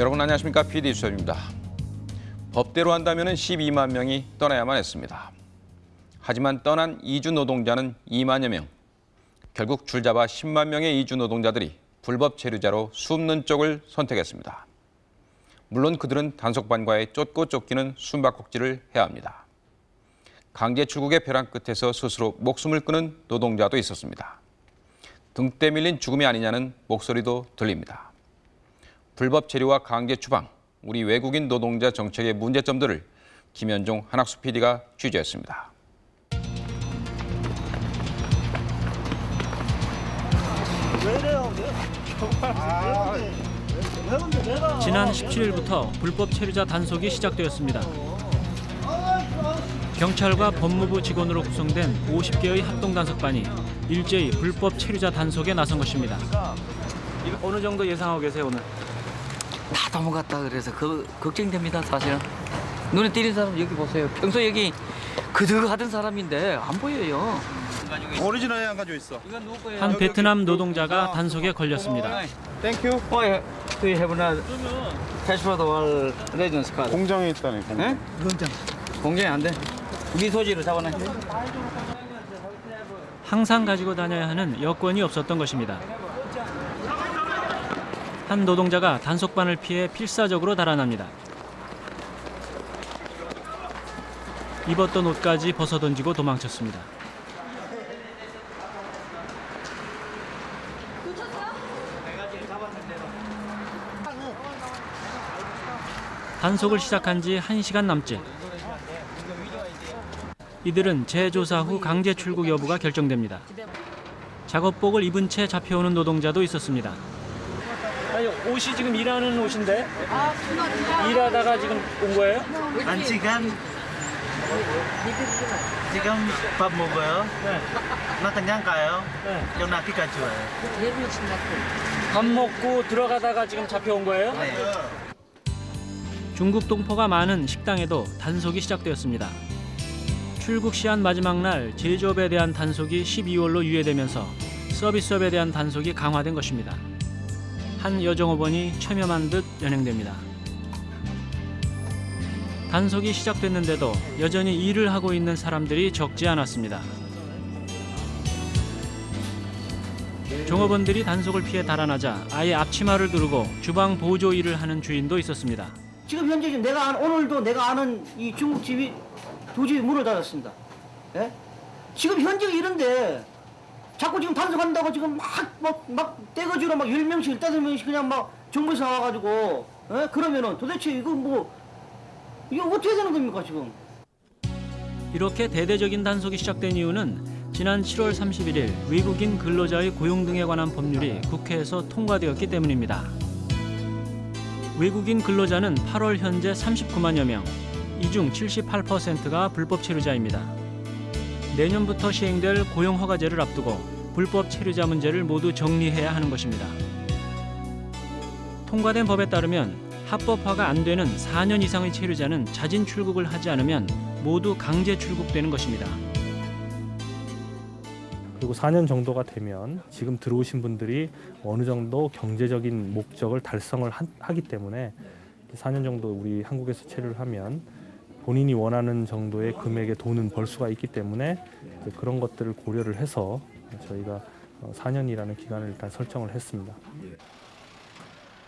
여러분 안녕하십니까 PD 수첩입니다. 법대로 한다면 12만 명이 떠나야만 했습니다. 하지만 떠난 이주 노동자는 2만여 명. 결국 줄잡아 10만 명의 이주 노동자들이 불법 체류자로 숨는 쪽을 선택했습니다. 물론 그들은 단속반과의 쫓고 쫓기는 숨바꼭질을 해야 합니다. 강제 출국의 벼랑 끝에서 스스로 목숨을 끊은 노동자도 있었습니다. 등대 밀린 죽음이 아니냐는 목소리도 들립니다. 불법 체류와 강제 추방, 우리 외국인 노동자 정책의 문제점들을 김현종 한학수 PD가 취재했습니다. 지난 17일부터 불법 체류자 단속이 시작되었습니다. 경찰과 법무부 직원으로 구성된 50개의 합동 단속반이 일제히 불법 체류자 단속에 나선 것입니다. 어느 정도 예상하고 계세요 오늘? 다 넘어갔다 그래서 그 걱정됩니다 사실은 눈에 띄는 사람 여기 보세요 평소 여기 그득하던 사람인데 안 보여요 오리지널 안 가지고 있어. 한 베트남 노동자가 단속에 걸렸습니다. Thank you. 어, 예. Do you have a passport or residence card? 공장에 있다네. 공장. 예? 공장이 안 돼. 미소지로 잡아놔. 항상 가지고 다녀야 하는 여권이 없었던 것입니다. 한 노동자가 단속반을 피해 필사적으로 달아납니다. 입었던 옷까지 벗어던지고 도망쳤습니다. 단속을 시작한 지 1시간 남짓. 이들은 재조사 후 강제 출국 여부가 결정됩니다. 작업복을 입은 채 잡혀오는 노동자도 있었습니다. 아니 옷이 지금 일하는 옷인데 일하다가 지금 온 거예요? 한 시간 지금 밥 먹어요. 네. 나 그냥 가요. 네. 연락기가 좋아요. 밥 먹고 들어가다가 지금 잡혀온 거예요? 네. 중국 동포가 많은 식당에도 단속이 시작되었습니다. 출국 시한 마지막 날 제조업에 대한 단속이 12월로 유예되면서 서비스업에 대한 단속이 강화된 것입니다. 한 여정업원이 체념한 듯 연행됩니다. 단속이 시작됐는데도 여전히 일을 하고 있는 사람들이 적지 않았습니다. 종업원들이 단속을 피해 달아나자 아예 앞치마를 두르고 주방 보조 일을 하는 주인도 있었습니다. 지금 현재 지금 내가 오늘도 내가 아는 이 중국집이 두 집이 문을 닫았습니다. 예? 지금 현재 이런데 자꾸 지금 단속한다고 지금 막, 막, 막 떼거지로 막 10명씩, 15명씩 그냥 막 정부에서 나와가지고, 예? 그러면은 도대체 이거 뭐, 이거 어떻게 되는 겁니까, 지금? 이렇게 대대적인 단속이 시작된 이유는 지난 7월 31일 외국인 근로자의 고용 등에 관한 법률이 국회에서 통과되었기 때문입니다. 외국인 근로자는 8월 현재 39만여 명, 이 중 78%가 불법 체류자입니다. 내년부터 시행될 고용 허가제를 앞두고 불법 체류자 문제를 모두 정리해야 하는 것입니다. 통과된 법에 따르면 합법화가 안 되는 4년 이상의 체류자는 자진 출국을 하지 않으면 모두 강제 출국되는 것입니다. 그리고 4년 정도가 되면 지금 들어오신 분들이 어느 정도 경제적인 목적을 달성을 하- 하기 때문에 4년 정도 우리 한국에서 체류를 하면 본인이 원하는 정도의 금액의 돈은 벌 수가 있기 때문에 그런 것들을 고려를 해서 저희가 4년이라는 기간을 일단 설정을 했습니다.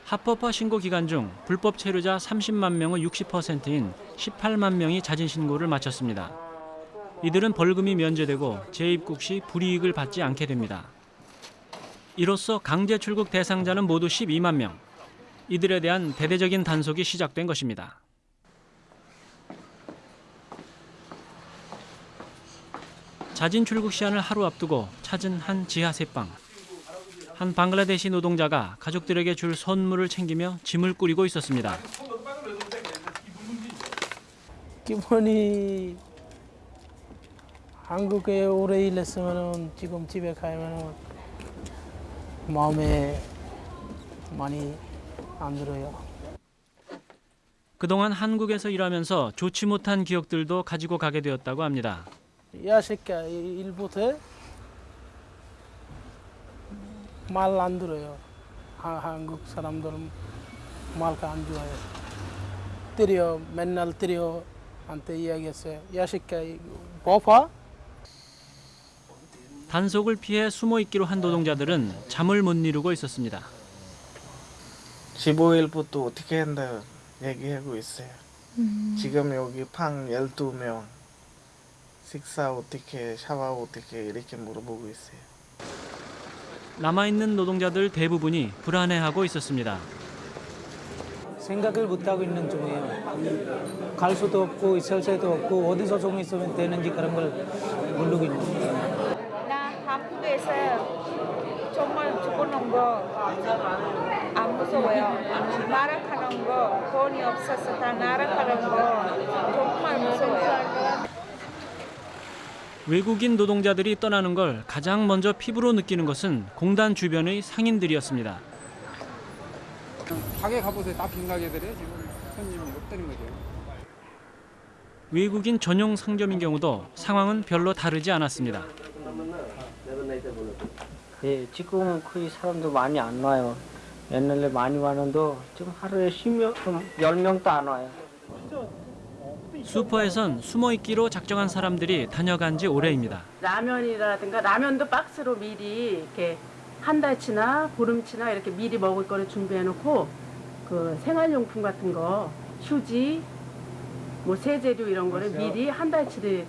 합법화 신고 기간 중 불법 체류자 30만 명의 60%인 18만 명이 자진 신고를 마쳤습니다. 이들은 벌금이 면제되고 재입국 시 불이익을 받지 않게 됩니다. 이로써 강제 출국 대상자는 모두 12만 명. 이들에 대한 대대적인 단속이 시작된 것입니다. 자진 출국 시한을 하루 앞두고 찾은 한 지하 새방. 한 방글라데시 노동자가 가족들에게 줄 선물을 챙기며 짐을 꾸리고 있었습니다. 기분이 한국에 오래 일했으면 지금 집에 가면 마음에 많이 안 들어요. 그동안 한국에서 일하면서 좋지 못한 기억들도 가지고 가게 되었다고 합니다. 야 새끼야 일부터 말안 들어요. 하- 한국 사람들은 말까 안 좋아요. 때려 맨날 때려 한테 이야기했어요. 야식가 버파 단속을 피해 숨어 있기로 한 노동자들은 잠을 못 이루고 있었습니다. 15일부터 어떻게 한다 얘기하고 있어요. 지금 여기 방 12명 식사 어떻게 샤워 어떻게 이렇게 물어보고 있어요. 남아 있는 노동자들 대부분이 불안해하고 있었습니다. 생각을 못 하고 있는 중이에요. 갈 수도 없고 있을 새도 없고 어디서 좀 있으면 되는지 그런 걸 모르고 있는 거예요. 나 한국에서 정말 죽어놓은 거안 무서워요. 나락하는 거 돈이 없어서 다 나락하는 거 정말 무서워요. 외국인 노동자들이 떠나는 걸 가장 먼저 피부로 느끼는 것은 공단 주변의 상인들이었습니다. 가게 가보세요. 다 빈 가게들이에요. 지금 손님이 없다는 거죠. 외국인 전용 상점인 경우도 상황은 별로 다르지 않았습니다. 예, 지금은 거의 사람도 많이 안 와요. 옛날에 많이 왔는데 지금 하루에 10명, 10명도 안 와요. 슈퍼에선 숨어 있기로 작정한 사람들이 다녀간 지 오래입니다. 라면이라든가 라면도 박스로 미리 이렇게 한 달치나 보름치나 이렇게 미리 먹을 거를 준비해 놓고 그 생활용품 같은 거 휴지 뭐 세제류 이런 거를 미리 한 달치를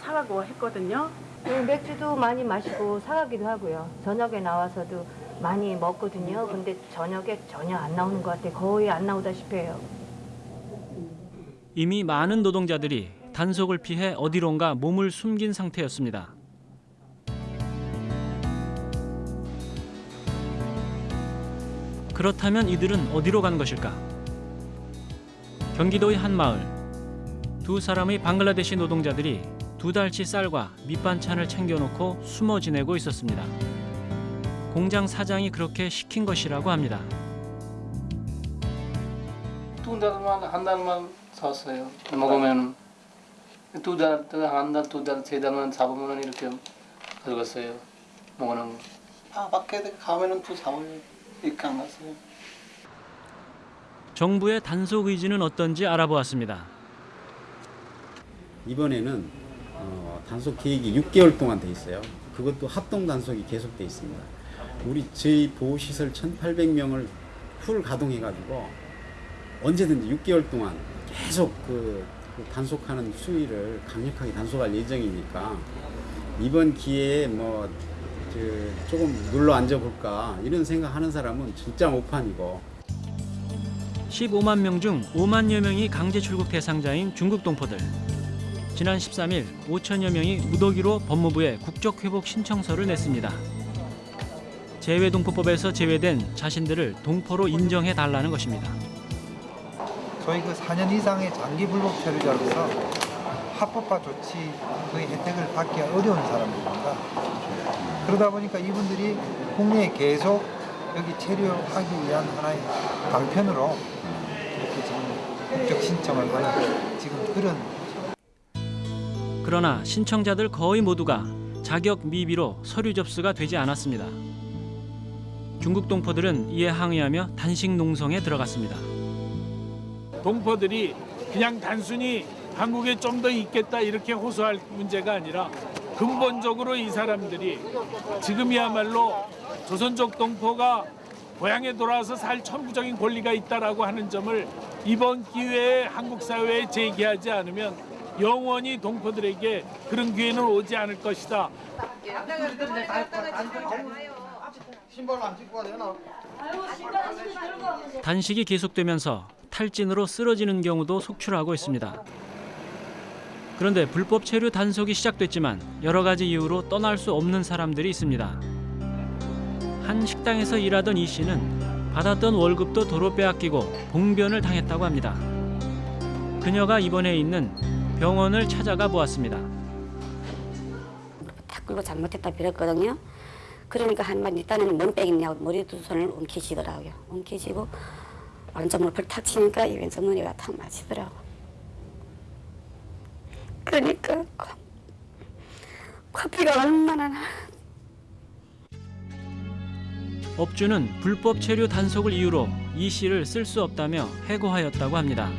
사가고 했거든요. 네, 맥주도 많이 마시고 사가기도 하고요. 저녁에 나와서도 많이 먹거든요. 근데 저녁에 전혀 안 나오는 것 같아요. 거의 안 나오다시피 해요. 이미 많은 노동자들이 단속을 피해 어디론가 몸을 숨긴 상태였습니다. 그렇다면 이들은 어디로 간 것일까? 경기도의 한 마을. 두 사람의 방글라데시 노동자들이 두 달치 쌀과 밑반찬을 챙겨놓고 숨어 지내고 있었습니다. 공장 사장이 그렇게 시킨 것이라고 합니다. 한 달만 샀어요. 먹으면 두 달, 한 달, 두 달, 세 달만 잡으면 이렇게 가져갔어요. 먹는 거. 아 밖에 가면은 또 4월 이렇게 안 갔어요. 정부의 단속 의지는 어떤지 알아보았습니다. 이번에는 어, 단속 계획이 6개월 동안 돼 있어요. 그것도 합동 단속이 계속돼 있습니다. 우리 저희 보호시설 1,800명을 풀 가동해가지고 언제든지 6개월 동안 계속 그, 그 단속하는 수위를 강력하게 단속할 예정이니까 이번 기회에 뭐 그 조금 눌러 앉아볼까 이런 생각하는 사람은 진짜 못판이고 15만 명 중 5만여 명이 강제 출국 대상자인 중국 동포들. 지난 13일 5천여 명이 무더기로 법무부에 국적 회복 신청서를 냈습니다. 재외동포법에서 제외된 자신들을 동포로 인정해 달라는 것입니다. 저희 그 4년 이상의 장기 불법 체류자로서 합법화 조치 그 혜택을 받기 어려운 사람들입니다. 그러다 보니까 이분들이 국내에 계속 여기 체류하기 위한 하나의 방편으로 이렇게 지금 국적 신청을 하는 지금 그런 그러나 신청자들 거의 모두가 자격 미비로 서류 접수가 되지 않았습니다. 중국 동포들은 이에 항의하며 단식 농성에 들어갔습니다. 동포들이 그냥 단순히 한국에 좀 더 있겠다 이렇게 호소할 문제가 아니라 근본적으로 이 사람들이 지금이야말로 조선족 동포가 고향에 돌아와서 살 천부적인 권리가 있다라고 하는 점을 이번 기회에 한국 사회에 제기하지 않으면 영원히 동포들에게 그런 기회는 오지 않을 것이다. 단식이 계속되면서 탈진으로 쓰러지는 경우도 속출하고 있습니다. 그런데 불법 체류 단속이 시작됐지만 여러 가지 이유로 떠날 수 없는 사람들이 있습니다. 한 식당에서 일하던 이 씨는 받았던 월급도 도로 빼앗기고 봉변을 당했다고 합니다. 그녀가 입원해 있는 병원을 찾아가 보았습니다. 탁구로 잘못했다 빌었거든요. 그러니까 한번 일단은 뭔 빼겠냐고 머리 두 손을 움켜쥐더라고요. 움켜쥐고 무릎을 탁 치니까 이 왼쪽 눈이가 탁 맞히더라고. 그러니까 코- 코피가 얼마나 나. 업주는 불법 체류 단속을 이유로 이 씨를 쓸 수 없다며 해고하였다고 합니다.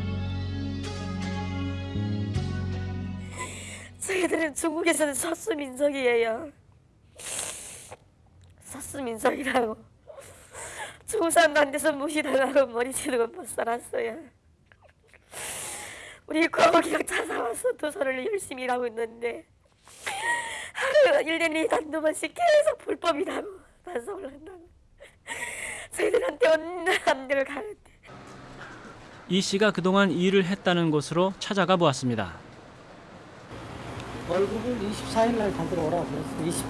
저희들은 중국에서는 서수 민족이에요. 서수 민족이라고. 중국 사람들한테서 무시당하고 머리 치르고 못 살았어요. 우리 고기랑 찾아와서 도서를 열심히 일하고 있는데 하루 1년에 한두 번씩 계속 불법이라고 단속을 한다고. 저희들한테 데를 가는데 이 씨가 그동안 일을 했다는 곳으로 찾아가 보았습니다. 월급을 24일 날 받으러 오라고 그랬어.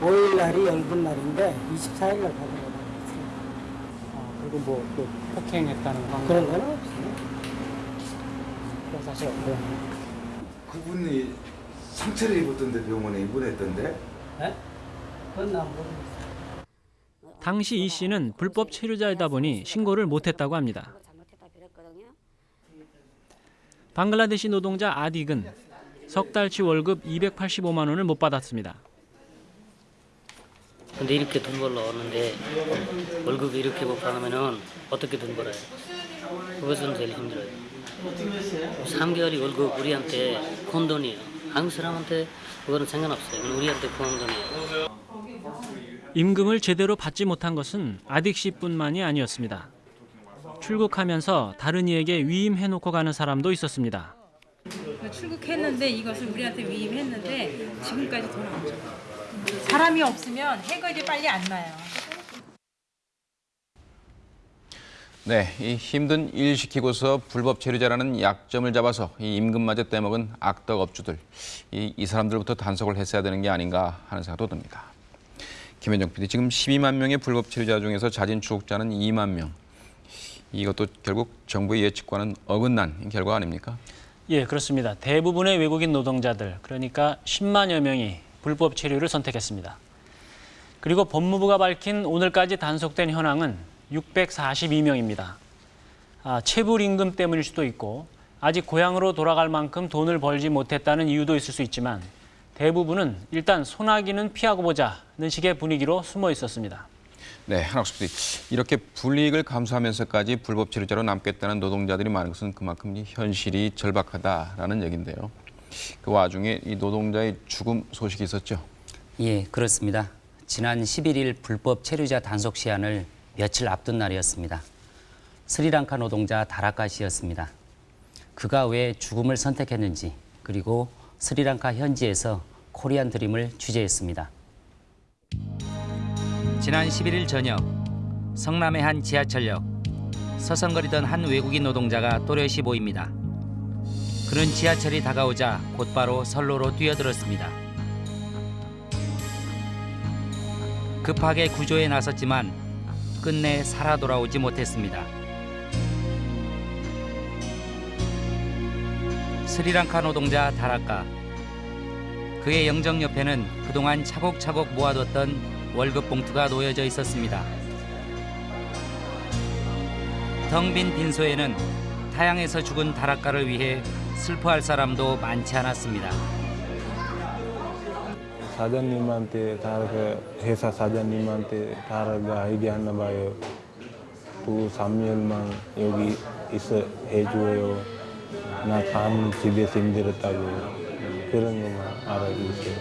25일 날이 월급 날인데 24일 날 받으러 그랬어요. 아, 그리고 뭐또 폭행했다는 거 그런 건 없어요. 사실 없고요. 그분이 상처를 입었던데 병원에 입원했던데? 네? 그건 난 모르겠어요. 당시 이 씨는 불법 체류자이다 보니 신고를 못했다고 합니다. 방글라데시 노동자 아딕은 석 달치 월급 285만 원을 못 받았습니다. 근데 이렇게 돈 벌러 오는데 월급이 이렇게 못 받으면은 어떻게 돈 벌어요? 그것은 제일 힘들어요. 3개월이 월급 우리한테 큰 돈이에요. 한국 사람한테 그거는 상관없어요. 그건 우리한테 큰 돈이에요. 임금을 제대로 받지 못한 것은 아딕 씨뿐만이 아니었습니다. 출국하면서 다른 이에게 위임해놓고 가는 사람도 있었습니다. 출국했는데 이것을 우리한테 위임했는데 지금까지 돈 안 줘. 사람이 없으면 해결이 빨리 안 나요. 네, 이 힘든 일 시키고서 불법 체류자라는 약점을 잡아서 이 임금마저 떼먹은 악덕 업주들, 이, 이 사람들부터 단속을 했어야 되는 게 아닌가 하는 생각도 듭니다. 김현정 PD, 지금 12만 명의 불법 체류자 중에서 자진 출국자는 2만 명. 이것도 결국 정부의 예측과는 어긋난 결과 아닙니까? 예, 그렇습니다. 대부분의 외국인 노동자들, 그러니까 10만여 명이 불법 체류를 선택했습니다. 그리고 법무부가 밝힌 오늘까지 단속된 현황은 642명입니다. 아, 체불 임금 때문일 수도 있고 아직 고향으로 돌아갈 만큼 돈을 벌지 못했다는 이유도 있을 수 있지만 대부분은 일단 소나기는 피하고 보자는 식의 분위기로 숨어 있었습니다. 네, 한학수 PD. 이렇게 불이익을 감수하면서까지 불법 체류자로 남겠다는 노동자들이 많은 것은 그만큼 이 현실이 절박하다라는 얘기인데요. 그 와중에 이 노동자의 죽음 소식이 있었죠. 예, 그렇습니다. 지난 11일 불법 체류자 단속 시한을 며칠 앞둔 날이었습니다. 스리랑카 노동자 다라카 씨였습니다. 그가 왜 죽음을 선택했는지 그리고 스리랑카 현지에서 코리안 드림을 취재했습니다. 지난 11일 저녁 성남의 한 지하철역 서성거리던 한 외국인 노동자가 또렷이 보입니다. 그는 지하철이 다가오자 곧바로 선로로 뛰어들었습니다. 급하게 구조에 나섰지만 끝내 살아 돌아오지 못했습니다. 스리랑카 노동자 다라카. 그의 영정 옆에는 그동안 차곡차곡 모아뒀던 월급 봉투가 놓여져 있었습니다. 텅빈 빈소에는 타양에서 죽은 다락가를 위해 슬퍼할 사람도 많지 않았습니다. 사장님한테 다르게 회사 사장님한테 다르게 얘기하나 봐요. 그 3년만 여기 있어 해줘요. 나 다음 집에서 힘들었다고 그런 것만 알아주세요.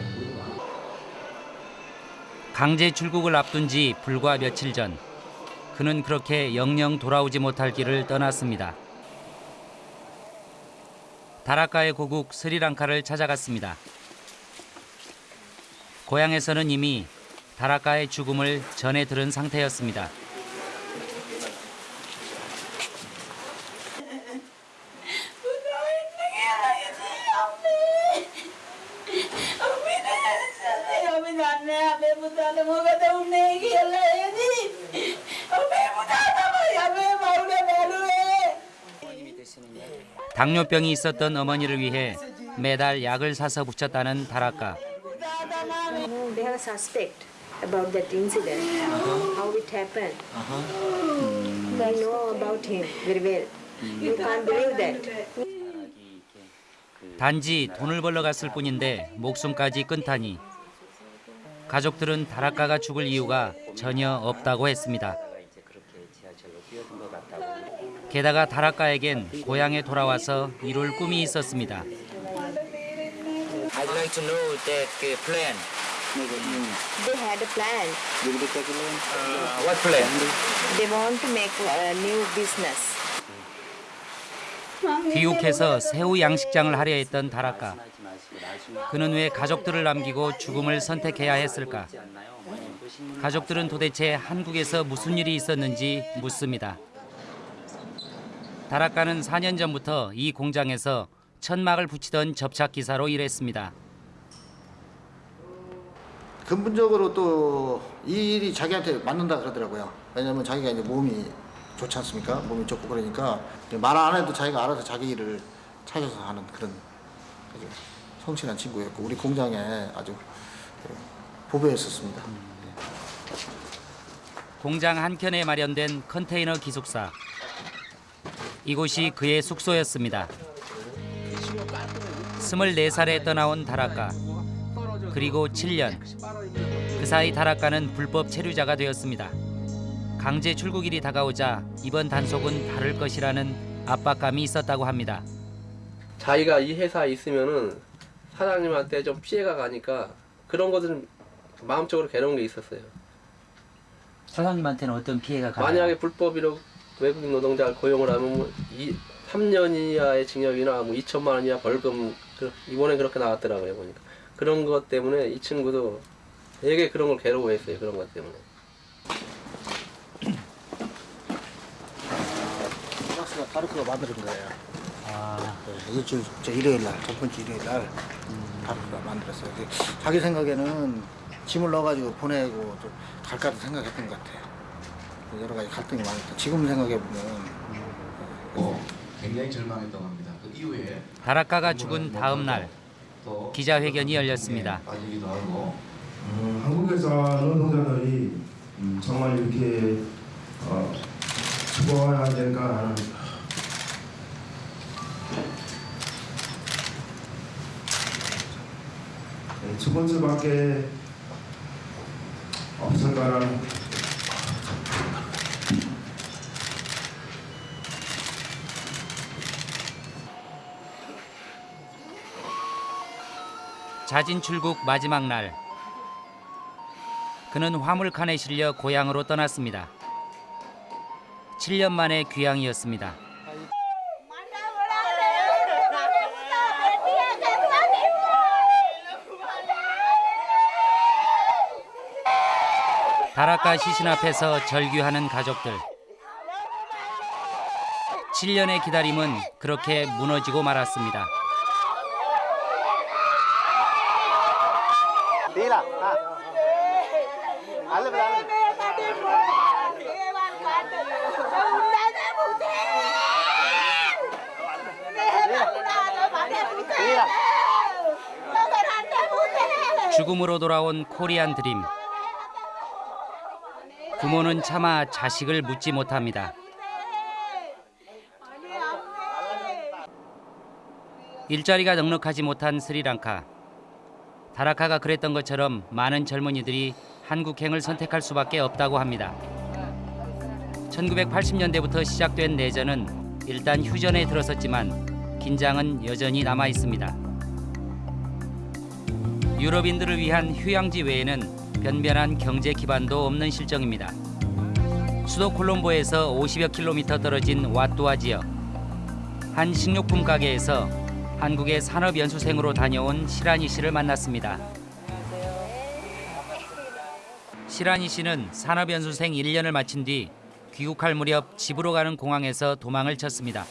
강제 출국을 앞둔 지 불과 며칠 전 그는 그렇게 영영 돌아오지 못할 길을 떠났습니다. 다라카의 고국 스리랑카를 찾아갔습니다. 고향에서는 이미 다라카의 죽음을 전해 들은 상태였습니다. 당뇨병이 있었던 어머니를 위해 매달 약을 사서 붙였다는 다라카. They have a suspect about that incident, how it happened. They know about him very well. You can't believe that. 단지 돈을 벌러 갔을 뿐인데 목숨까지 끊다니 가족들은 다라카가 죽을 이유가 전혀 없다고 했습니다. 게다가 다락가에겐 고향에 돌아와서 이룰 꿈이 있었습니다. I'd like to know that plan. They had a plan. Uh, what plan? They want to make a new business. 귀국해서 새우 양식장을 하려 했던 다락가. 그는 왜 가족들을 남기고 죽음을 선택해야 했을까? 가족들은 도대체 한국에서 무슨 일이 있었는지 묻습니다. 다락가는 4년 전부터 이 공장에서 천막을 붙이던 접착 기사로 일했습니다. 근본적으로 또 이 일이 자기한테 맞는다 그러더라고요. 왜냐면 자기가 이제 몸이 좋지 않습니까? 몸이 좋고 그러니까 말 안 해도 자기가 알아서 자기 일을 찾아서 하는 그런 아주 성실한 친구였고 우리 공장에 아주 보배였었습니다. 공장 한켠에 마련된 컨테이너 기숙사. 이곳이 그의 숙소였습니다. 24살에 떠나온 다락가. 그리고 7년. 그 사이 다락가는 불법 체류자가 되었습니다. 강제 출국일이 다가오자 이번 단속은 다를 것이라는 압박감이 있었다고 합니다. 자기가 이 회사에 있으면은 사장님한테 좀 피해가 가니까 그런 것들은 마음적으로 괴로운 게 있었어요. 사장님한테는 어떤 피해가 가나요? 만약에 불법으로 외국인 노동자를 고용을 하면 뭐 이 3년 이하의 징역이나 뭐 2천만 원 이하 벌금 그- 이번에 그렇게 나왔더라고요 보니까 그런 것 때문에 이 친구도 되게 그런 걸 괴로워했어요 그런 것 때문에. 박스가 다르크가 만드는 거예요. 아. 일주일 저 일요일 날, 첫 번째 일요일 날 다르크가 만들었어요. 근데 자기 생각에는 짐을 넣어가지고 보내고 좀 갈까도 생각했던 것 같아요. 여러 가지 갈등이 많았다. 지금 생각해 보면 굉장히 절망했다고 합니다. 그 이후에 다락가가 죽은 다음 날 기자회견이 열렸습니다. 빠지기도 하고 음, 한국에서 노동자들이 음, 정말 이렇게 어, 죽어야 될까 하는 네, 죽을 수밖에 없을까라는 자진 출국 마지막 날. 그는 화물칸에 실려 고향으로 떠났습니다. 7년 만의 귀향이었습니다. 다락가 시신 앞에서 절규하는 가족들. 7년의 기다림은 그렇게 무너지고 말았습니다. Ah. Alam mo lang. 죽음으로 돌아온 코리안 드림. 부모는 차마 자식을 묻지 못합니다. 일자리가 넉넉하지 못한 스리랑카. 다라카가 그랬던 것처럼 많은 젊은이들이 한국행을 선택할 수밖에 없다고 합니다. 1980년대부터 시작된 내전은 일단 휴전에 들어섰지만 긴장은 여전히 남아 있습니다. 유럽인들을 위한 휴양지 외에는 변변한 경제 기반도 없는 실정입니다. 수도 콜롬보에서 50여 킬로미터 떨어진 와뚜아 지역 한 식료품 가게에서 한국의 산업 연수생으로 다녀온 시라니 씨를 만났습니다. 시라니 씨는 산업 연수생 1년을 마친 뒤 귀국할 무렵 집으로 가는 공항에서 도망을 쳤습니다.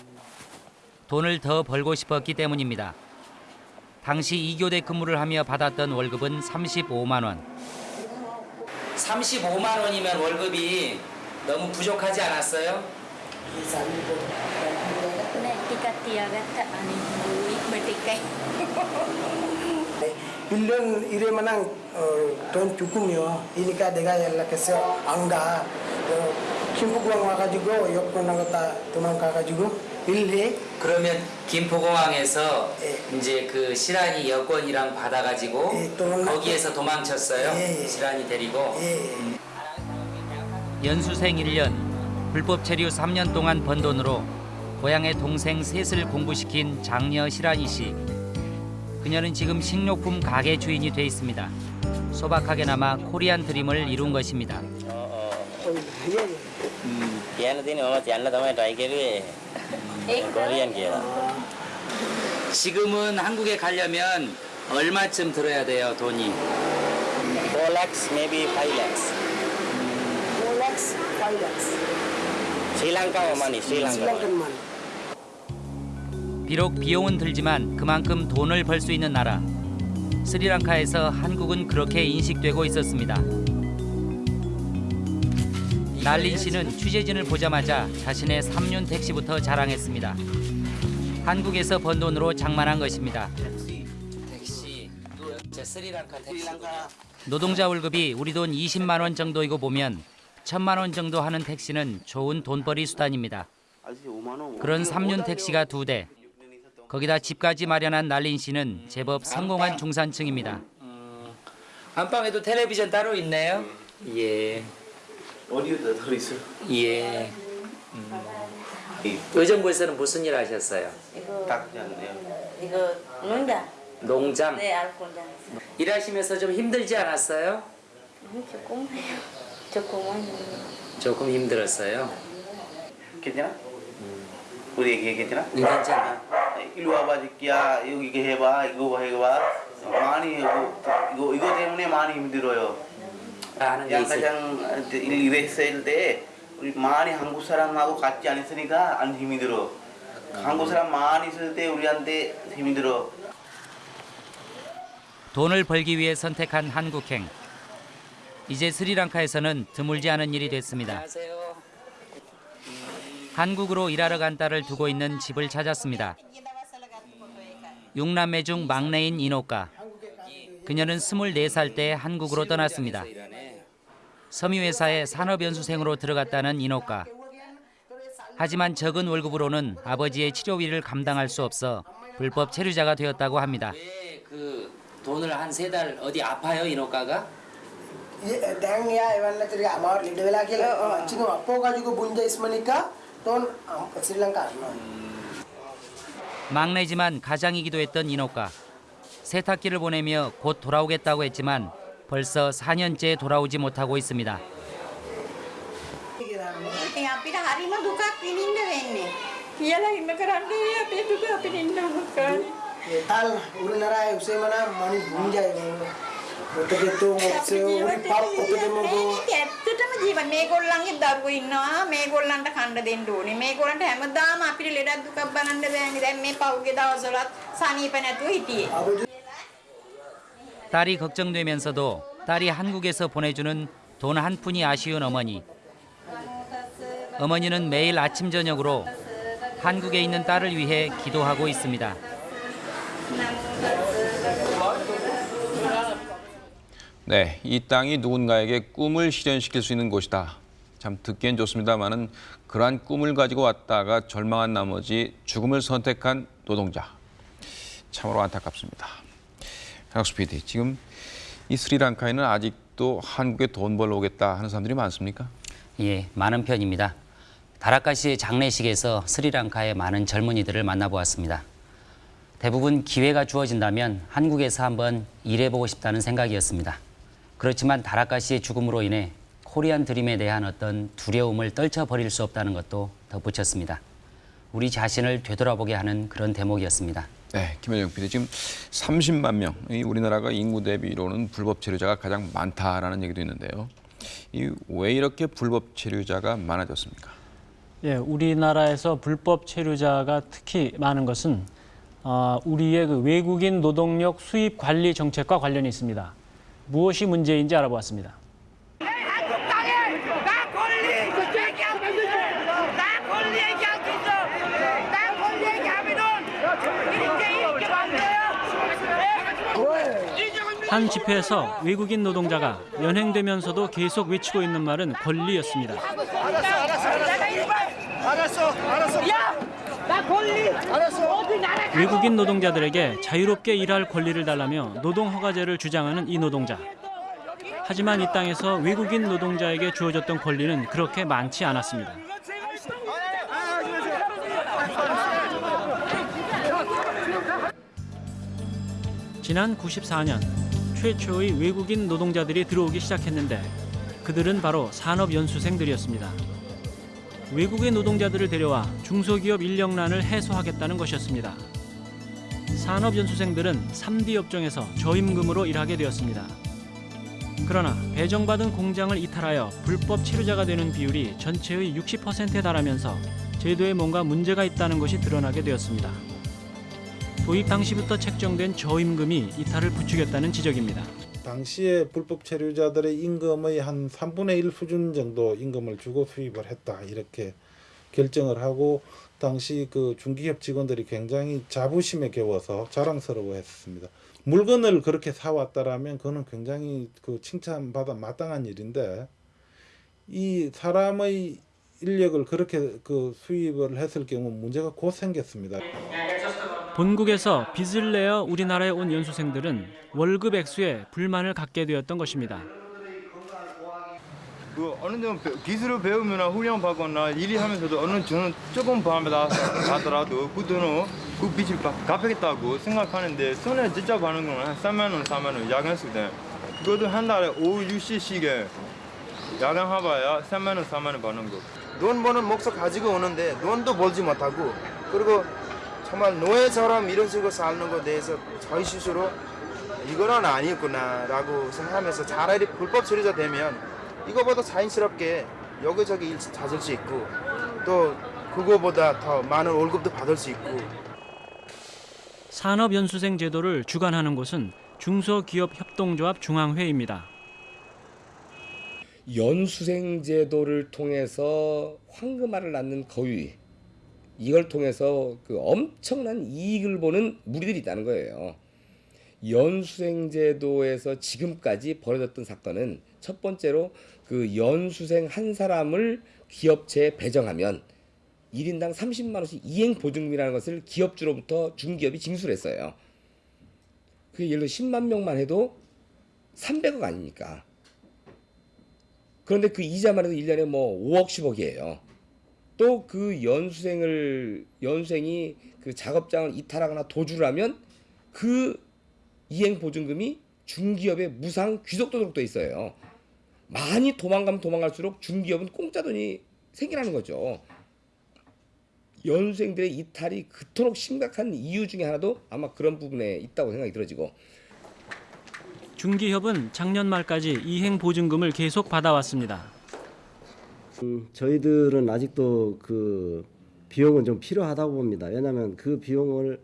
돈을 더 벌고 싶었기 때문입니다. 당시 2교대 근무를 하며 받았던 월급은 35만 원. 35만 원이면 월급이 너무 부족하지 않았어요? Bertikai. 1년 일하면 어, 돈 조금이요. 이니까 내가 연락해서 안 가. 어, 김포공항 와가지고 여권 나갔다 도망가가지고 일해. 그러면 김포공항에서 이제 그 시란이 여권이랑 받아가지고 거기에서 도망쳤어요? 시란이 데리고? 연수생 1년, 불법 체류 3년 동안 번 돈으로 고향의 동생 셋을 공부시킨 장녀 시라니 씨. 그녀는 지금 식료품 가게 주인이 돼 있습니다. 소박하게나마 코리안 드림을 이룬 것입니다. 지금은 한국에 가려면 얼마쯤 들어야 돼요, 돈이? 4 lakhs, maybe 5 lakhs. 4 lakhs, 5 lakhs. Sri Lanka money, Sri Lanka. Money. 비록 비용은 들지만 그만큼 돈을 벌 수 있는 나라. 스리랑카에서 한국은 그렇게 인식되고 있었습니다. 날린 씨는 취재진을 보자마자 자신의 삼륜 택시부터 자랑했습니다. 한국에서 번 돈으로 장만한 것입니다. 택시. 저 스리랑카 택시. 노동자 월급이 우리 돈 20만 원 정도이고 보면 천만 원 정도 하는 택시는 좋은 돈벌이 수단입니다. 그런 삼륜 택시가 두 대. 거기다 집까지 마련한 날린 씨는 제법 성공한 중산층입니다. 안방에도 텔레비전 따로 있네요. 예. 어디에다 들어있어요? 예. 의정부에서는 무슨 일 하셨어요? 이거 않네요. 이거 농장. 농장. 네, 알코올장. 일하시면서 좀 힘들지 않았어요? 조금해요. 조금은. 조금 힘들었어요. 괜찮아? 우리 얘기 괜찮아? 괜찮아. 일로 와봐 새끼야 여기 이거 해봐 이거 해봐 많이 이거 이거 이거 때문에 많이 힘들어요. 양가장 일 일했을 때 우리 많이 한국 사람하고 같이 안 있으니까 안 힘들어. 한국 사람 많이 있을 때 우리한테 힘들어. 돈을 벌기 위해 선택한 한국행. 이제 스리랑카에서는 드물지 않은 일이 됐습니다. 한국으로 일하러 간 딸을 두고 있는 집을 찾았습니다. 6남매 중 막내인 인호가. 그녀는 24살 때 한국으로 떠났습니다. 섬유회사에 산업연수생으로 들어갔다는 인호가. 하지만 적은 월급으로는 아버지의 치료비를 감당할 수 없어 불법 체류자가 되었다고 합니다. 그 돈을 한 세 달 어디 아파요 인호가가? 예, 당야 이번에 들이 아마 리드벨하길 어, 어, 지금 아파가지고 문제 있으니까 돈 실랑가 안 막내지만 가장이기도 했던 인호가 세탁기를 보내며 곧 돌아오겠다고 했지만 벌써 4년째 돌아오지 못하고 있습니다. අපිට ඉන්න මොකද? tal urinara usemana mani bunjay ඔතගේ තෝ මොක්සේ උරි පප් ඔතගේ මොකෝ ඇත්තටම ජීවත් මේගොල්ලන්ගේ දරුවෝ ඉන්නවා මේගොල්ලන්ට කන්න දෙන්න ඕනේ මේගොල්ලන්ට හැමදාම අපිට ලෙඩක් දුකක් බලන්න බෑනේ දැන් මේ පෞගේ දවස්වලත් සනීප නැතුව හිටියේ 딸이 걱정되면서도 딸이 한국에서 보내주는 돈 한 푼이 아쉬운 어머니. 어머니는 매일 아침 저녁으로 한국에 있는 딸을 위해 기도하고 있습니다. 네, 이 땅이 누군가에게 꿈을 실현시킬 수 있는 곳이다. 참 듣기엔 좋습니다만은 그러한 꿈을 가지고 왔다가 절망한 나머지 죽음을 선택한 노동자. 참으로 안타깝습니다. 강학수 PD, 지금 이 스리랑카에는 아직도 한국에 돈 벌러 오겠다 하는 사람들이 많습니까? 예, 많은 편입니다. 다라카시의 장례식에서 스리랑카의 많은 젊은이들을 만나보았습니다. 대부분 기회가 주어진다면 한국에서 한번 일해보고 싶다는 생각이었습니다. 그렇지만 다라카시의 죽음으로 인해 코리안 드림에 대한 어떤 두려움을 떨쳐버릴 수 없다는 것도 덧붙였습니다. 우리 자신을 되돌아보게 하는 그런 대목이었습니다. 네, 김현정 PD 지금 30만 명, 이 우리나라가 인구 대비로는 불법 체류자가 가장 많다라는 얘기도 있는데요. 이왜 이렇게 불법 체류자가 많아졌습니까? 예, 우리나라에서 불법 체류자가 특히 많은 것은 어, 우리의 그 외국인 노동력 수입 관리 정책과 관련이 있습니다. 무엇이 문제인지 알아보았습니다. 한 집회에서 외국인 노동자가 연행되면서도 계속 외치고 있는 말은 권리였습니다. 알았어, 알았어. 야, 나 권리. 알았어. 외국인 노동자들에게 자유롭게 일할 권리를 달라며 노동 허가제를 주장하는 이 노동자. 하지만 이 땅에서 외국인 노동자에게 주어졌던 권리는 그렇게 많지 않았습니다. 지난 94년 최초의 외국인 노동자들이 들어오기 시작했는데 그들은 바로 산업연수생들이었습니다. 외국의 노동자들을 데려와 중소기업 인력난을 해소하겠다는 것이었습니다. 산업연수생들은 3D 업종에서 저임금으로 일하게 되었습니다. 그러나 배정받은 공장을 이탈하여 불법 체류자가 되는 비율이 전체의 60%에 달하면서 제도에 뭔가 문제가 있다는 것이 드러나게 되었습니다. 도입 당시부터 책정된 저임금이 이탈을 부추겼다는 지적입니다. 당시에 불법 체류자들의 임금의 한 3분의 1 수준 정도 임금을 주고 수입을 했다 이렇게 결정을 하고 당시 그 중기업 직원들이 굉장히 자부심에 겨워서 자랑스러워 했습니다. 물건을 그렇게 사왔다라면 그거는 굉장히 그 칭찬받아 마땅한 일인데 이 사람의 인력을 그렇게 그 수입을 했을 경우 문제가 곧 생겼습니다. 본국에서 빚을 내어 우리나라에 온 연수생들은 월급 액수에 불만을 갖게 되었던 것입니다. 그 어느 정도 배- 기술을 배우거나 훈련 받거나 일이 하면서도 어느 저는 조금 받아 가더라도 그 돈은 그 빚을 갚- 갚겠다고 생각하는데 손에 진짜 받는 거는 한 3만 원, 4만 원 야간수 때 그것도 한 달에 5, 6시씩에 야간 해봐야 3만 원, 4만 원 받는 거. 돈 버는 목적 가지고 오는데 돈도 벌지 못하고 그리고 정말 노예처럼 이런 식으로 사는 것에 대해서 저희 스스로 이거는 아니었구나 라고 생각하면서 차라리 불법 체류자 되면 이거보다 자연스럽게 여기저기 일 찾을 수 있고 또 그거보다 더 많은 월급도 받을 수 있고 산업연수생 제도를 주관하는 곳은 중소기업협동조합 중앙회입니다. 연수생 제도를 통해서 황금알을 낳는 거위 이걸 통해서 그 엄청난 이익을 보는 무리들이 있다는 거예요. 연수생 제도에서 지금까지 벌어졌던 사건은 첫 번째로 그 연수생 한 사람을 기업체에 배정하면 1인당 30만 원씩 이행 보증금이라는 것을 기업주로부터 중기업이 징수를 했어요. 그게 예를 들어 10만 명만 해도 300억 아닙니까? 그런데 그 이자만 해도 1년에 뭐 5억 10억이에요. 또 그 연수생을 연수생이 그 작업장을 이탈하거나 도주를 하면 그 이행 보증금이 중기업의 무상 귀속도록 돼 있어요. 많이 도망가면 도망갈수록 중기업은 공짜 돈이 생기라는 거죠. 연수생들의 이탈이 그토록 심각한 이유 중에 하나도 아마 그런 부분에 있다고 생각이 들어지고 중기협은 작년 말까지 이행 보증금을 계속 받아왔습니다. 음, 저희들은 아직도 그 비용은 좀 필요하다고 봅니다. 왜냐하면 그 비용을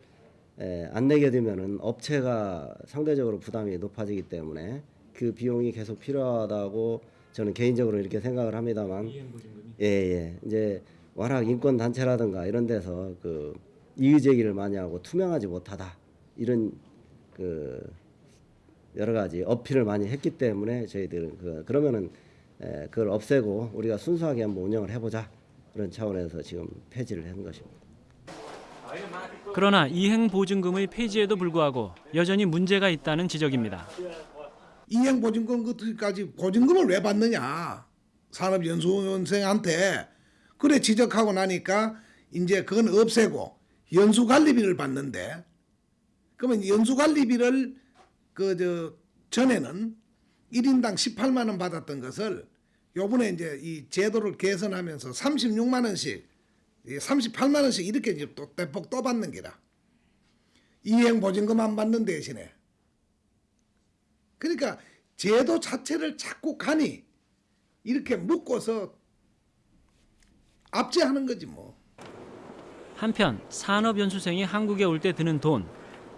에, 안 내게 되면은 업체가 상대적으로 부담이 높아지기 때문에 그 비용이 계속 필요하다고 저는 개인적으로 이렇게 생각을 합니다만. 예예. 이제 워낙 인권 단체라든가 이런 데서 그 이의 제기를 많이 하고 투명하지 못하다. 이런 그 여러 가지 어필을 많이 했기 때문에 저희들은 그 그러면은 에, 그걸 없애고 우리가 순수하게 한번 운영을 해보자 그런 차원에서 지금 폐지를 한 것입니다. 그러나 이행 보증금의 폐지에도 불구하고 여전히 문제가 있다는 지적입니다. 이행 보증금 그까지 보증금을 왜 받느냐 산업연수원생한테 그래 지적하고 나니까 이제 그건 없애고 연수관리비를 받는데 그러면 연수관리비를 그 저 전에는 1인당 18만 원 받았던 것을 요번에 이제 이 제도를 개선하면서 36만 원씩 38만 원씩 이렇게 이제 또 대폭 또 받는 게라 이행 보증금 안 받는 대신에 그러니까 제도 자체를 자꾸 가니 이렇게 묶어서 압제하는 거지 뭐. 한편 산업연수생이 한국에 올 때 드는 돈,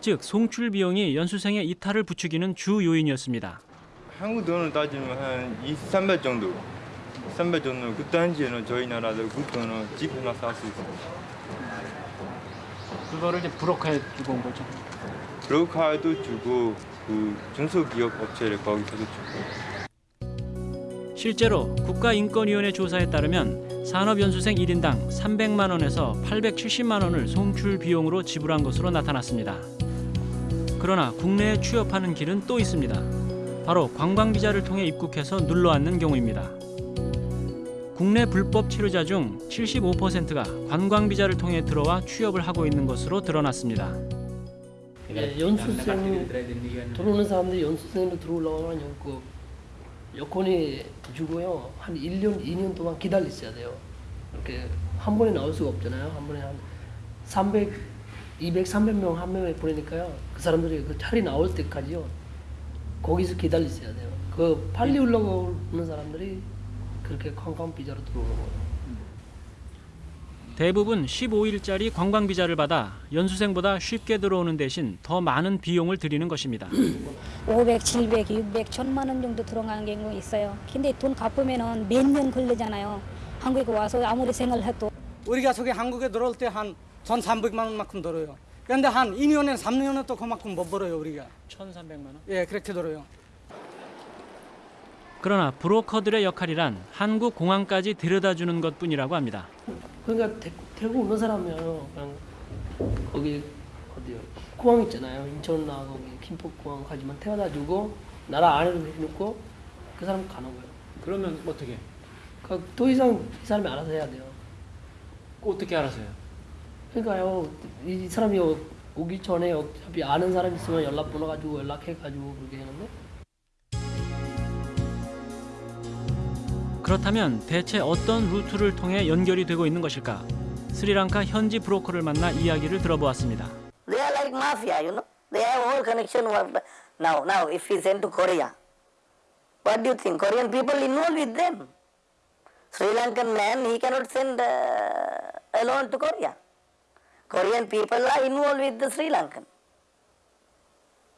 즉 송출 비용이 연수생의 이탈을 부추기는 주 요인이었습니다. 한국 돈을 따지면 한 2, 300 정도. 300 정도. 그 당시에는 저희 나라도 그 돈은 집 하나 살 수 있어요. 그거를 이제 브로커에 주고 온 거죠. 브로커도 주고 그 중소기업 업체를 거기서도 주고. 실제로 국가인권위원회 조사에 따르면 산업연수생 1인당 300만 원에서 870만 원을 송출 비용으로 지불한 것으로 나타났습니다. 그러나 국내에 취업하는 길은 또 있습니다. 바로 관광비자를 통해 입국해서 눌러앉는 경우입니다. 국내 불법 체류자 중 75%가 관광비자를 통해 들어와 취업을 하고 있는 것으로 드러났습니다. 예, 연수생 들어오는 사람들이 연수생으로 들어오려면 그 여권이 주고요. 한 1년, 2년 동안 기다리셔야 돼요. 이렇게 한 번에 나올 수가 없잖아요. 한 번에 한 300, 200, 300명 한 명에 보내니까요. 그 사람들이 그 자리 나올 때까지요. 거기서 기다리셔야 돼요. 그 빨리 올라오는 사람들이 그렇게 관광 비자로 들어오는 거예요. 대부분 15일짜리 관광 비자를 받아 연수생보다 쉽게 들어오는 대신 더 많은 비용을 들이는 것입니다. 500, 700, 600, 1000만 원 정도 들어가는 경우 있어요. 근데 돈 갚으면은 몇년 걸리잖아요. 한국에 와서 아무리 생활을 해도 우리가 저기 한국에 들어올 때 한 1,300만 원만큼 들어요. 그런데 한 2년에 3년에 또 그만큼 못 벌어요, 우리가. 1,300만 원? 예, 그렇게 들어요. 그러나 브로커들의 역할이란 한국 공항까지 데려다주는 것뿐이라고 합니다. 그러니까 대, 대구 오는 사람이요. 그냥 거기 어디요? 공항 있잖아요. 인천 나 거기 김포공항 가지만 태워다 주고 나라 안에로 해놓고 그 사람 가는 거예요. 그러면 어떻게? 그, 더 이상 이 사람이 알아서 해야 돼요. 어떻게 알아서요? 그러니까요. 이 사람이 오- 오기 전에 어차피 아는 사람 있으면 연락번호 가지고 연락해가지고 그렇게 하는데 그렇다면 대체 어떤 루트를 통해 연결이 되고 있는 것일까? 스리랑카 현지 브로커를 만나 이야기를 들어보았습니다. They are like mafia, you know. They have all connection. Now, now, if we send to Korea, what do you think? Korean people involved with them. Sri Lankan man, he cannot send uh, alone to Korea. Korean people are involved with the Sri Lankan.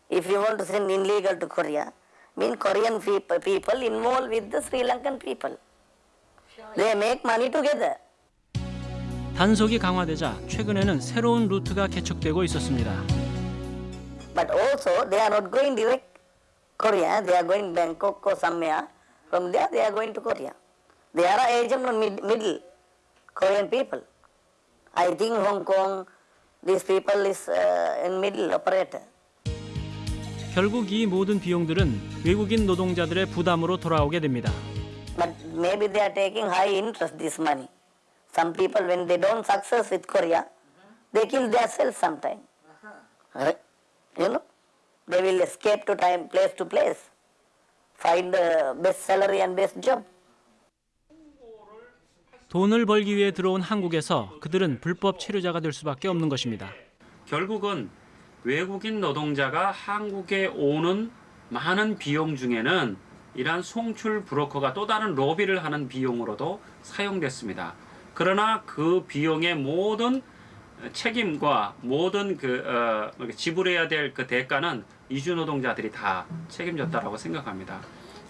If you want to send illegal to Korea, mean Korean people, people involved with the Sri Lankan people. They make money together. 단속이 강화되자 최근에는 새로운 루트가 개척되고 있었습니다. But also they are not going direct Korea, they are going Bangkok or somewhere. From there they are going to Korea. They are agent on mid, middle Korean people. I think Hong Kong, these people is uh, in middle operator. 결국 이 모든 비용들은 외국인 노동자들의 부담으로 돌아오게 됩니다. But maybe they are taking high interest this money. Some people when they don't success with Korea, they kill themselves sometime. You know? They will escape to time place to place. Find the best salary and best job. 돈을 벌기 위해 들어온 한국에서 그들은 불법 체류자가 될 수밖에 없는 것입니다. 결국은 외국인 노동자가 한국에 오는 많은 비용 중에는 이러한 송출 브로커가 또 다른 로비를 하는 비용으로도 사용됐습니다. 그러나 그 비용의 모든 책임과 모든 그 어, 지불해야 될 그 대가는 이주 노동자들이 다 책임졌다라고 생각합니다.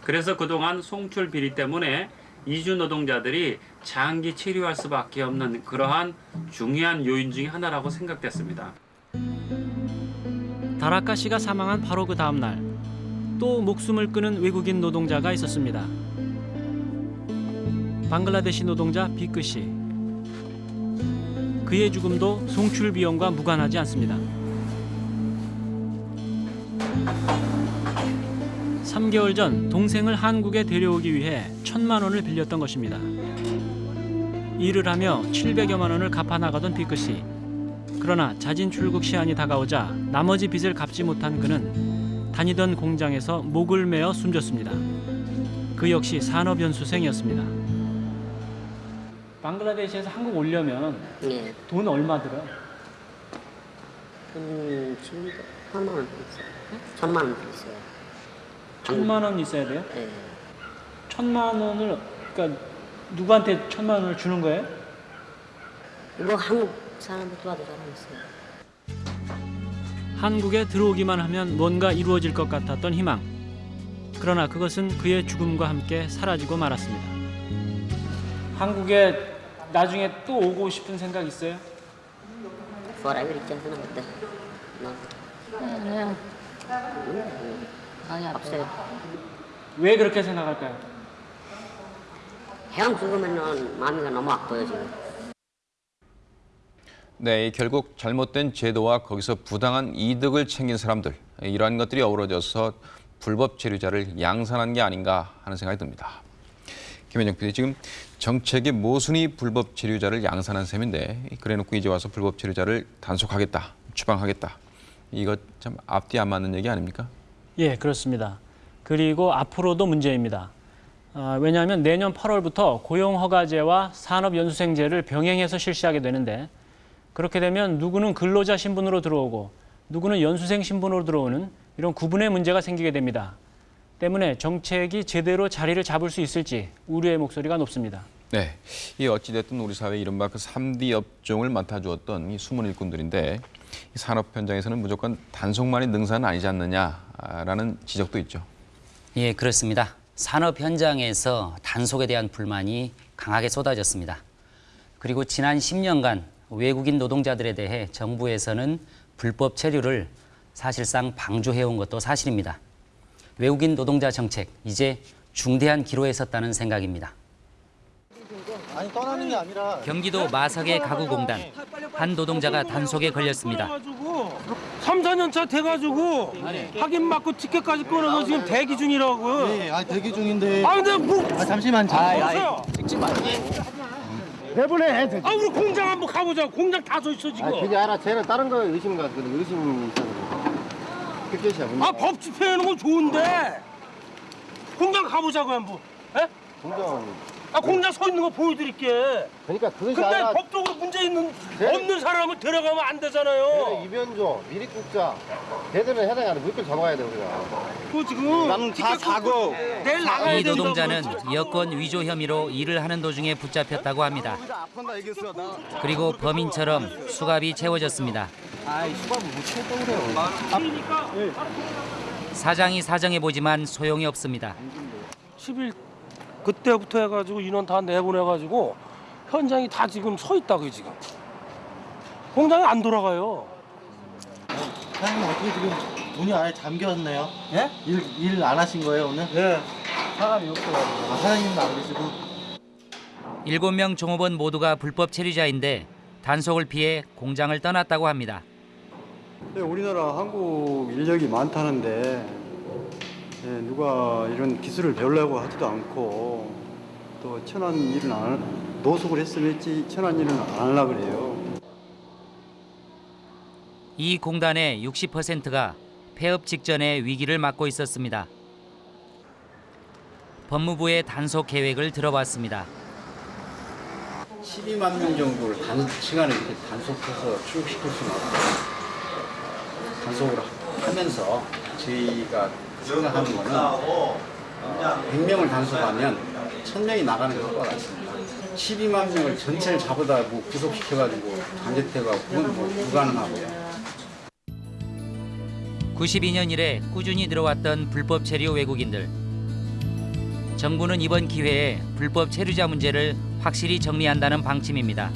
그래서 그동안 송출 비리 때문에 이주 노동자들이 장기 체류할 수밖에 없는 그러한 중요한 요인 중의 하나라고 생각됐습니다. 다라카 씨가 사망한 바로 그 다음 날 또 목숨을 끊은 외국인 노동자가 있었습니다. 방글라데시 노동자 비크 씨. 그의 죽음도 송출 비용과 무관하지 않습니다. 3개월 전 동생을 한국에 데려오기 위해 천만 원을 빌렸던 것입니다. 일을 하며 700여만 원을 갚아 나가던 비크 씨. 그러나 자진 출국 시한이 다가오자 나머지 빚을 갚지 못한 그는 다니던 공장에서 목을 메어 숨졌습니다. 그 역시 산업연수생이었습니다. 방글라데시에서 한국 오려면 예. 돈 얼마 들어요? 한 천만 원 있어요. 천만 원 있어요. 천만 원 있어야 돼요? 예. 천만 원을 그러니까 누구한테 천만 원을 주는 거예요? 뭐 한국 사람들 도와줄 사람 있어요. 한국에 들어오기만 하면 뭔가 이루어질 것 같았던 희망. 그러나 그것은 그의 죽음과 함께 사라지고 말았습니다. 한국에 나중에 또 오고 싶은 생각 있어요? Forever 있잖아, 그때. 그냥 아니 없어요. 왜 그렇게 생각할까요? 형 죽으면은 마음이가 너무 아파요 지금. 네, 이 결국 잘못된 제도와 거기서 부당한 이득을 챙긴 사람들 이러한 것들이 어우러져서 불법 체류자를 양산한 게 아닌가 하는 생각이 듭니다. 김현정 PD 지금 정책의 모순이 불법 체류자를 양산한 셈인데 그래놓고 이제 와서 불법 체류자를 단속하겠다, 추방하겠다 이거 참 앞뒤 안 맞는 얘기 아닙니까? 예, 그렇습니다. 그리고 앞으로도 문제입니다. 아, 왜냐하면 내년 8월부터 고용허가제와 산업연수생제를 병행해서 실시하게 되는데 그렇게 되면 누구는 근로자 신분으로 들어오고 누구는 연수생 신분으로 들어오는 이런 구분의 문제가 생기게 됩니다. 때문에 정책이 제대로 자리를 잡을 수 있을지 우려의 목소리가 높습니다. 네, 이 어찌됐든 우리 사회 이른바 그 3D 업종을 맡아주었던 이 숨은 일꾼들인데 이 산업 현장에서는 무조건 단속만이 능사는 아니지 않느냐라는 지적도 있죠. 예, 그렇습니다. 산업 현장에서 단속에 대한 불만이 강하게 쏟아졌습니다. 그리고 지난 10년간 외국인 노동자들에 대해 정부에서는 불법 체류를 사실상 방조해온 것도 사실입니다. 외국인 노동자 정책, 이제 중대한 기로에 섰다는 생각입니다. 아니 떠나는 게 아니라 경기도 마석의 가구공단 한 노동자가 단속에 걸렸습니다. 3, 4년 차 돼가지고 확인 받고 티켓까지 끊어서 지금 대기 중이라고요. 네, 아 대기 중인데. 아 근데 뭐? 아 잠시만 보세요. 찍지 마. 내보내. 아 우리 공장 한번 가보자. 공장 다 서 있어 지금. 아 그게 알아. 쟤는 다른 거 의심 가거든. 의심이 있어서. 그게시야. 아법 집행하는 건 좋은데 공장 가보자고 한번. 에? 공장. 아 공장 서 있는 거 보여드릴게. 그러니까 그것이 근데 아니라 법적으로 문제 있는 네. 없는 사람을 데려가면 안 되잖아요. 미립국자, 걔들은 해당이 아니라 물건 잡아야 돼 우리가. 그 지금 나는 다 사고. 내일 나가야 이. 노동자는 여권 위조 혐의로 일을 하는 도중에 붙잡혔다고 합니다. 그리고 범인처럼 수갑이 채워졌습니다. 아이 수갑을 못 채웠다고 그래요. 사장이 사정해 보지만 소용이 없습니다. 10일 그때부터 해가지고 인원 다 내보내가지고 현장이 다 지금 서 있다고요 지금 공장이 안 돌아가요 사장님 어떻게 지금 문이 안에 잠겼네요? 예? 일안 하신 거예요 오늘? 네. 사람이 없어가지고. 아, 사장님도 안 계시고. 일곱 명 종업원 모두가 불법 체류자인데 단속을 피해 공장을 떠났다고 합니다. 네, 우리나라 한국 인력이 많다는데 예, 누가 이런 기술을 배우려고 하지도 않고 또 천한 일은 안 할- 노숙을 했으면 했지 천한 일은 안 하려고 그래요. 이 공단의 60%가 폐업 직전에 위기를 맞고 있었습니다. 법무부의 단속 계획을 들어봤습니다. 12만 명 정도를 단 시간에 이렇게 단속해서 출국시킬 수는 없고 단속을 하면서 저희가 생각하는 거는 어, 100명을 단속하면 1000명이 나가는 것과 같습니다. 12만 명을 전체를 잡아다 뭐 구속시켜가지고 단죄태가 그건 뭐 불가능하고요. 92년 이래 꾸준히 들어왔던 불법 체류 외국인들. 정부는 이번 기회에 불법 체류자 문제를 확실히 정리한다는 방침입니다.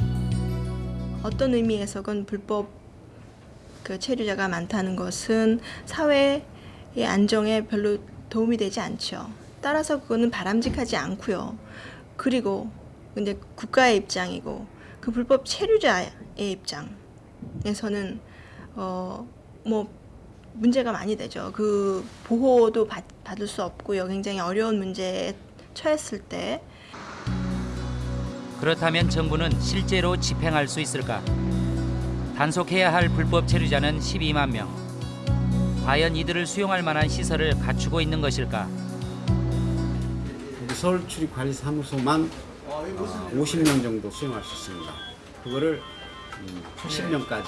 어떤 의미에서건 불법 그 체류자가 많다는 것은 사회 의 안정에 별로 도움이 되지 않죠. 따라서 그거는 바람직하지 않고요. 그리고 근데 국가의 입장이고 그 불법 체류자의 입장에서는 어 뭐 문제가 많이 되죠. 그 보호도 받, 받을 수 없고요. 굉장히 어려운 문제에 처했을 때 그렇다면 정부는 실제로 집행할 수 있을까? 단속해야 할 불법 체류자는 12만 명. 과연 이들을 수용할 만한 시설을 갖추고 있는 것일까? 우리 서울 출입관리 사무소만 어, 50명 정도 수용할 수 있습니다. 그거를 음, 80명까지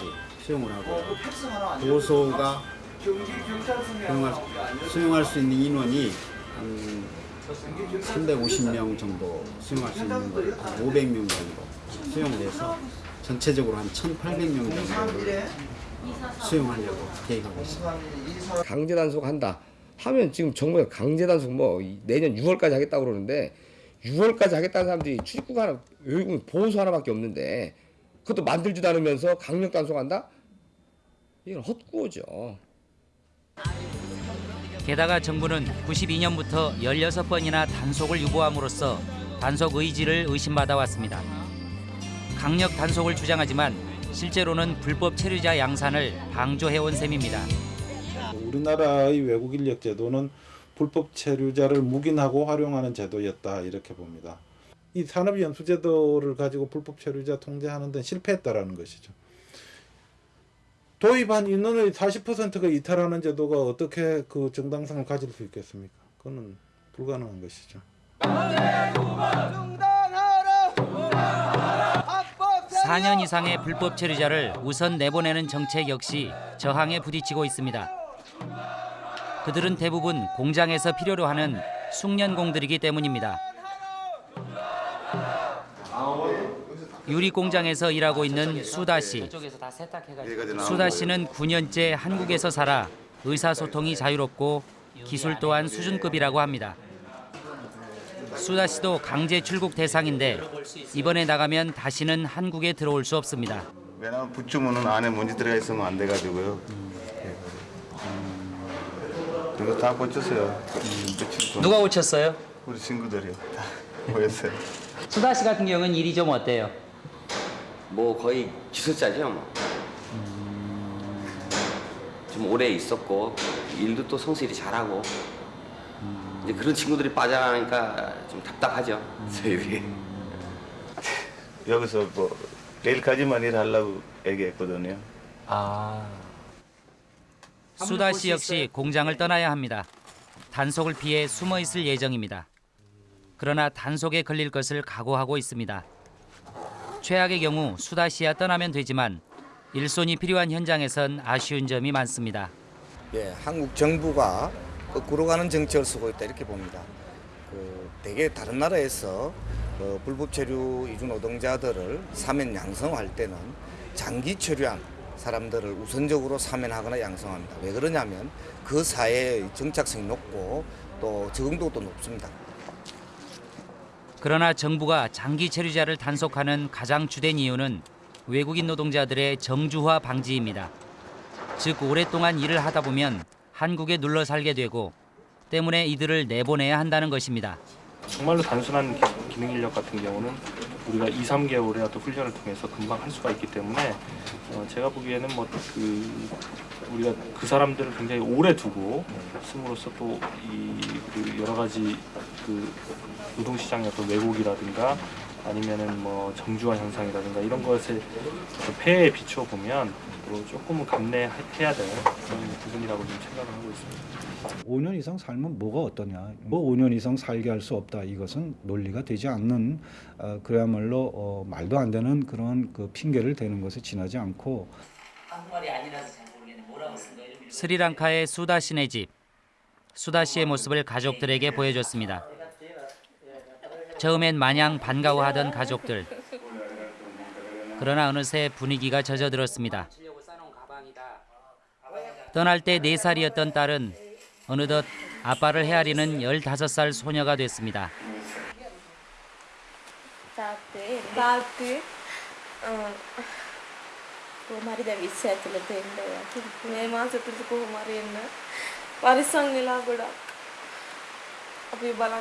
수용을 하고 보호소가 수용할, 수용할 수 있는 인원이 한 350명 정도 수용할 수 있는 거 500명 정도 수용돼서 전체적으로 한 1,800명 정도를 수용하려고 계획하고 있습니다. 강제 단속한다 하면 지금 정부에서 강제 단속 뭐 내년 6월까지 하겠다고 그러는데 6월까지 하겠다는 사람들이 출입국 하나 보호소 하나밖에 없는데 그것도 만들지도 않으면서 강력 단속한다? 이건 헛구호죠. 게다가 정부는 92년부터 16번이나 단속을 유보함으로써 단속 의지를 의심받아 왔습니다. 강력 단속을 주장하지만 실제로는 불법 체류자 양산을 방조해온 셈입니다. 우리나라의 외국 인력 제도는 불법 체류자를 묵인하고 활용하는 제도였다 이렇게 봅니다. 이 산업연수 제도를 가지고 불법 체류자 통제하는 데는 실패했다라는 것이죠. 도입한 인원의 40%가 이탈하는 제도가 어떻게 그 정당성을 가질 수 있겠습니까? 그거는 불가능한 것이죠. 4년 이상의 불법 체류자를 우선 내보내는 정책 역시 저항에 부딪히고 있습니다. 그들은 대부분 공장에서 필요로 하는 숙련공들이기 때문입니다. 유리 공장에서 일하고 있는 수다 씨. 수다 씨는 9년째 한국에서 살아 의사소통이 자유롭고 기술 또한 수준급이라고 합니다. 수다 씨도 강제 출국 대상인데 이번에 나가면 다시는 한국에 들어올 수 없습니다. 왜냐면 붙주문은 안에 먼지 들어가 있으면 안 돼가지고요. 이거 다 고쳤어요. 누가 고쳤어요? 우리 친구들이요. 다 보였어요. 수다 씨 같은 경우는 일이 좀 어때요? 뭐 거의 기술자죠 뭐. 좀 오래 있었고 일도 또 성실히 잘하고 이제 그런 친구들이 빠져나가니까 좀 답답하죠 저희들이. 여기서 뭐 내일까지만 일하려고 얘기했거든요. 아. 수다 씨 역시 공장을 떠나야 합니다. 단속을 피해 숨어 있을 예정입니다. 그러나 단속에 걸릴 것을 각오하고 있습니다. 최악의 경우 수다 씨야 떠나면 되지만 일손이 필요한 현장에선 아쉬운 점이 많습니다. 예, 한국 정부가 거꾸로 가는 정책을 쓰고 있다 이렇게 봅니다. 그 대개 다른 나라에서 그 불법 체류 이주 노동자들을 사면 양성할 때는 장기 체류한 사람들을 우선적으로 사면하거나 양성합니다. 왜 그러냐면 그 사회의 정착성이 높고 또 적응도도 높습니다. 그러나 정부가 장기 체류자를 단속하는 가장 주된 이유는 외국인 노동자들의 정주화 방지입니다. 즉 오랫동안 일을 하다 보면 한국에 눌러 살게 되고 때문에 이들을 내보내야 한다는 것입니다. 정말로 단순한 기- 기능 인력 같은 경우는 우리가 2, 3개월의 어떤 훈련을 통해서 금방 할 수가 있기 때문에 어, 제가 보기에는 뭐 그 우리가 그 사람들을 굉장히 오래 두고 쓰므로써 또 이 그 여러 가지 그 노동시장의 어떤 왜곡이라든가 아니면은 뭐 정주화 현상이라든가 이런 것에 어떤 폐해에 비추어 보면 또 조금은 감내해야 될 그런 부분이라고 좀 생각을 하고 있습니다. 5년 이상 살면 뭐가 어떠냐? 뭐 5년 이상 살게 할 수 없다. 이것은 논리가 되지 않는 어, 그야말로 어, 말도 안 되는 그런 그 핑계를 대는 것에 지나지 않고 한국말이 아니라서 잘 모르겠네. 뭐라고 쓴 거예요? 스리랑카의 수다 씨네 집. 수다 씨의 모습을 가족들에게 보여줬습니다. 처음엔 마냥 반가워하던 가족들. 그러나 어느새 분위기가 젖어들었습니다. 떠날 때 4살이었던 딸은 어느덧 아빠를 헤아리는 15살 소녀가 됐습니다. ಕುಮಾರಿದ ವಿಷಯ ಆಯ್ತಲ್ಲದ ಇಲ್ಲ ಮೇ ಮಾಸ ಇಟ್ಟು ಕುಮಾರಿ ಏನು ವರಿಸಂಗಿಲ್ಲ ಕೂಡ ಅಭಿ ಬಲ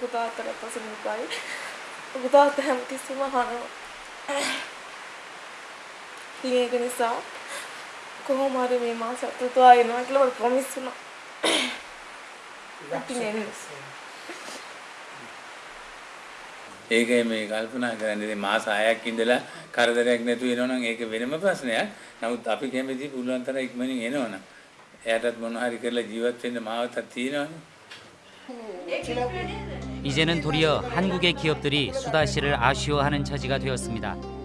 ಕುದಾತಾರೆ ಪಸಂಗಾಯಿ ಕುದಾತ ಹಂಗೆ ಸುಮಾರು ಹೀಗೆ ನಿಸಾ පසුමුකයි ලොකු තාත්තා හැමතිස්සෙම අහනවා ඉතින් ඒක නිසා කොහොම හරි මේ මාස ඇතුළත ආයෙ එනවා කියලා මට ප්‍රොමිස් වුණා ඉතින් එන්නේ ඒකයි මේ කල්පනා කරන්නේ ඉතින් මාස 6ක් ඉඳලා කරදරයක් නැතුව එනවනම් ඒක වෙනම ප්‍රශ්නයක්. නමුත් අපි කැමති පුළුවන් තරම් ඉක්මනින් එනවනම්. එයාටත් මොන හරි කරලා ජීවත් වෙන්න මාවතක් තියෙනවනේ. 이제는 도리어 한국의 기업들이 수다 씨를 아쉬워하는 처지가 되었습니다.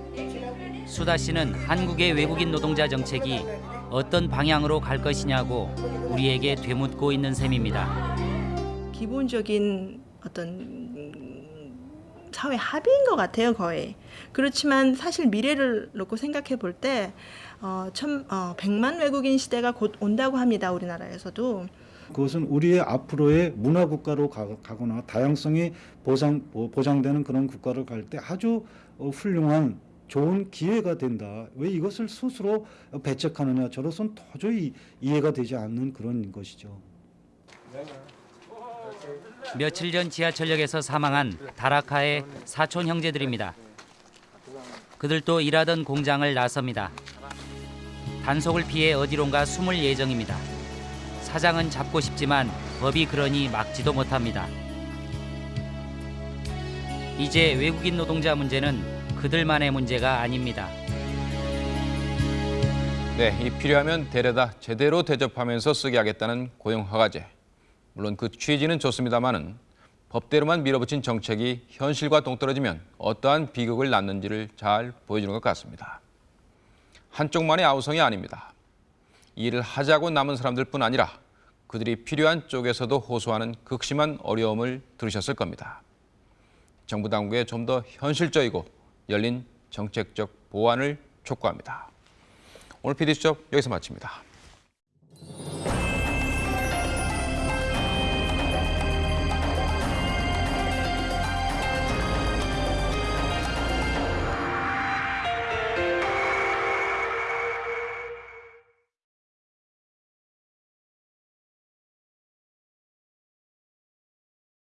수다 씨는 한국의 외국인 노동자 정책이 어떤 방향으로 갈 것이냐고 우리에게 되묻고 있는 셈입니다. 기본적인 어떤 사회 합의인 것 같아요 거의 그렇지만 사실 미래를 놓고 생각해 볼때 어, 천, 어, 100만 외국인 시대가 곧 온다고 합니다 우리나라에서도 그것은 우리의 앞으로의 문화 국가로 가, 가거나 다양성이 보장 보- 보장되는 그런 국가를 갈 때 아주 어, 훌륭한 좋은 기회가 된다. 왜 이것을 스스로 배척하느냐? 저로서는 도저히 이해가 되지 않는 그런 것이죠. 며칠 전 지하철역에서 사망한 다라카의 사촌 형제들입니다. 그들도 일하던 공장을 나섭니다. 단속을 피해 어디론가 숨을 예정입니다. 사장은 잡고 싶지만 법이 그러니 막지도 못합니다. 이제 외국인 노동자 문제는 그들만의 문제가 아닙니다. 네, 이 필요하면 데려다 제대로 대접하면서 쓰게 하겠다는 고용 허가제. 물론 그 취지는 좋습니다만은 법대로만 밀어붙인 정책이 현실과 동떨어지면 어떠한 비극을 낳는지를 잘 보여주는 것 같습니다. 한쪽만의 아우성이 아닙니다. 일을 하자고 남은 사람들뿐 아니라 그들이 필요한 쪽에서도 호소하는 극심한 어려움을 들으셨을 겁니다. 정부 당국의 좀더 현실적이고 열린 정책적 보완을 촉구합니다. 오늘 PD수첩 여기서 마칩니다.